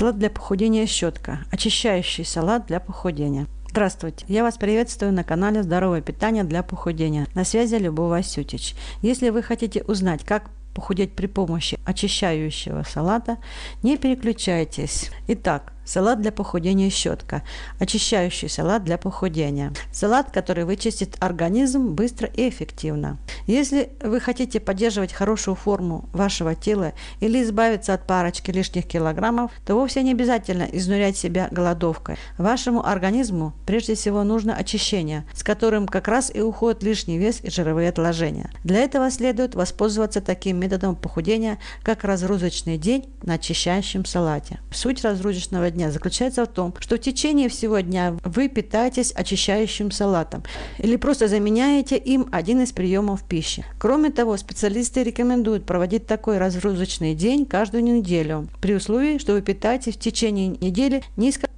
Салат для похудения щетка. Очищающий салат для похудения. Здравствуйте, я вас приветствую на канале Здоровое питание для похудения. На связи Любовь Васютич. Если вы хотите узнать, как похудеть при помощи очищающего салата, не переключайтесь. Итак, Салат для похудения щетка. Очищающий салат для похудения. Салат, который вычистит организм быстро и эффективно. Если вы хотите поддерживать хорошую форму вашего тела или избавиться от парочки лишних килограммов, то вовсе не обязательно изнурять себя голодовкой. Вашему организму прежде всего нужно очищение, с которым как раз и уходит лишний вес и жировые отложения. Для этого следует воспользоваться таким методом похудения, как разгрузочный день на очищающем салате. Суть разгрузочного дня заключается в том, что в течение всего дня вы питаетесь очищающим салатом или просто заменяете им один из приемов пищи. Кроме того, специалисты рекомендуют проводить такой разгрузочный день каждую неделю, при условии, что вы питаетесь в течение недели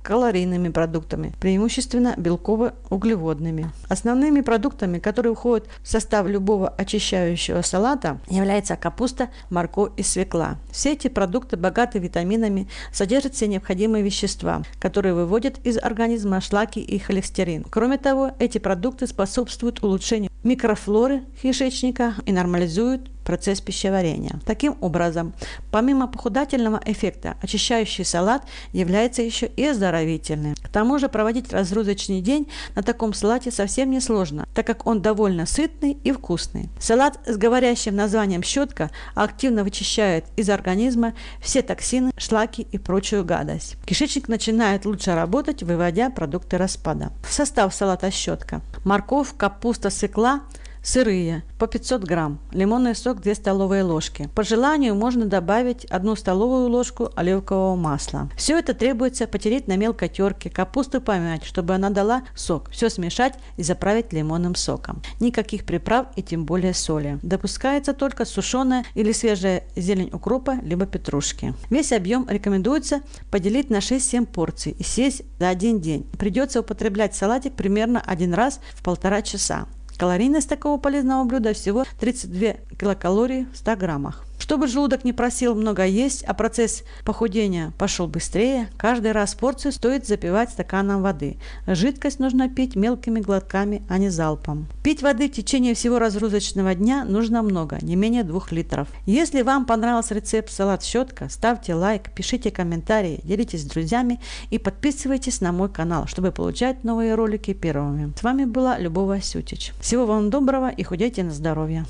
низкокалорийными продуктами, преимущественно белково-углеводными. Основными продуктами, которые входят в состав любого очищающего салата, являются капуста, морковь и свекла. Все эти продукты богаты витаминами, содержат все необходимые вещества, которые выводят из организма шлаки и холестерин. Кроме того, эти продукты способствуют улучшению микрофлоры кишечника и нормализуют процесс пищеварения. Таким образом, помимо похудательного эффекта, очищающий салат является еще и оздоровительным. К тому же проводить разгрузочный день на таком салате совсем не сложно, так как он довольно сытный и вкусный. Салат с говорящим названием щетка активно вычищает из организма все токсины, шлаки и прочую гадость. Кишечник начинает лучше работать, выводя продукты распада. Состав салата щетка. Морковь, капуста, свекла – Сырые по 500 грамм. Лимонный сок 2 столовые ложки. По желанию можно добавить 1 столовую ложку оливкового масла. Все это требуется потереть на мелкой терке, капусту помять, чтобы она дала сок. Все смешать и заправить лимонным соком. Никаких приправ и тем более соли. Допускается только сушеная или свежая зелень укропа, либо петрушки. Весь объем рекомендуется поделить на 6-7 порций и съесть за один день. Придется употреблять салатик примерно один раз в полтора часа. Калорийность такого полезного блюда всего 32 килокалории в 100 граммах. Чтобы желудок не просил много есть, а процесс похудения пошел быстрее, каждый раз порцию стоит запивать стаканом воды. Жидкость нужно пить мелкими глотками, а не залпом. Пить воды в течение всего разгрузочного дня нужно много, не менее 2 литров. Если вам понравился рецепт салат щетка, ставьте лайк, пишите комментарии, делитесь с друзьями и подписывайтесь на мой канал, чтобы получать новые ролики первыми. С вами была Любовь Сютич. Всего вам доброго и худейте на здоровье.